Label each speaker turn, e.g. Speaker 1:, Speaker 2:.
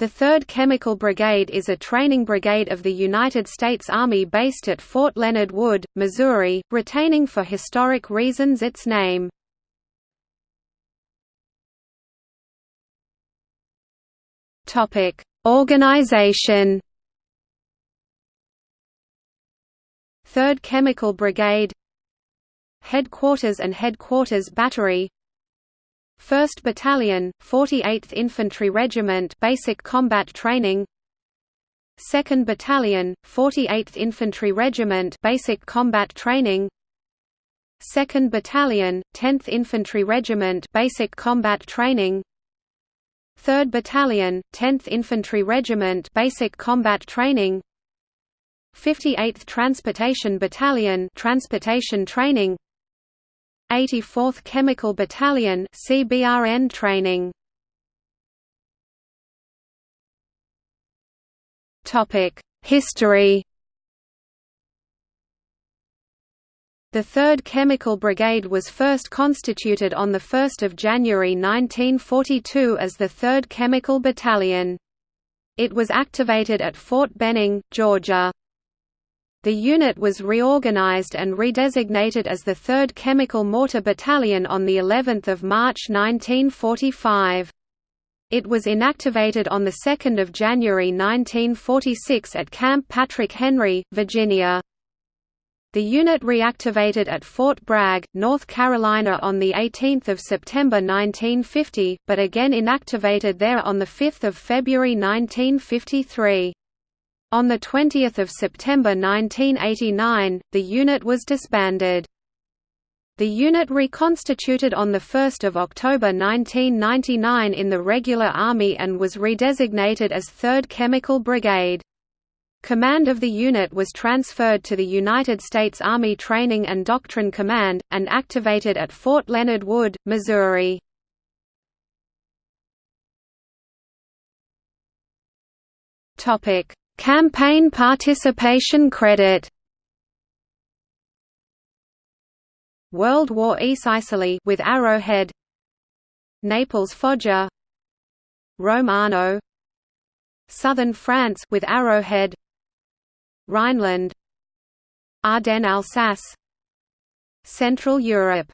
Speaker 1: The 3rd Chemical Brigade is a training brigade of the United States Army based at Fort Leonard Wood, Missouri, retaining for historic reasons its name. Organization. 3rd Chemical Brigade. Headquarters and Headquarters Battery 1st Battalion, 48th Infantry Regiment Basic Combat Training. 2nd Battalion, 48th Infantry Regiment Basic Combat Training. 2nd Battalion, 10th Infantry Regiment Basic Combat Training. 3rd Battalion, 10th Infantry Regiment Basic Combat Training. 58th Transportation Battalion Transportation Training 84th Chemical Battalion CBRN training. Topic: History. The 3rd Chemical Brigade was first constituted on 1 January 1942 as the 3rd Chemical Battalion. It was activated at Fort Benning, Georgia. The unit was reorganized and redesignated as the 3rd Chemical Mortar Battalion on the 11th of March 1945. It was inactivated on 2 January 1946 at Camp Patrick Henry, Virginia. The unit reactivated at Fort Bragg, North Carolina on 18 September 1950, but again inactivated there on 5 February 1953. On 20 September 1989, the unit was disbanded. The unit reconstituted on 1 October 1999 in the regular Army and was redesignated as 3rd Chemical Brigade. Command of the unit was transferred to the United States Army Training and Doctrine Command, and activated at Fort Leonard Wood, Missouri. Topic Campaign participation credit. World War East Sicily with Arrowhead. Naples Foggia. Rome-Arno. Southern France with Arrowhead. Rhineland. Ardennes Alsace. Central Europe